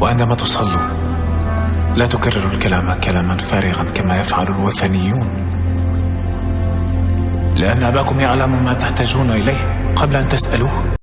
وعندما تصلوا لا تكرروا الكلام كلاما فارغا كما يفعل الوثنيون. لأن أباكم يعلم ما تحتاجون إليه قبل أن تسألوه.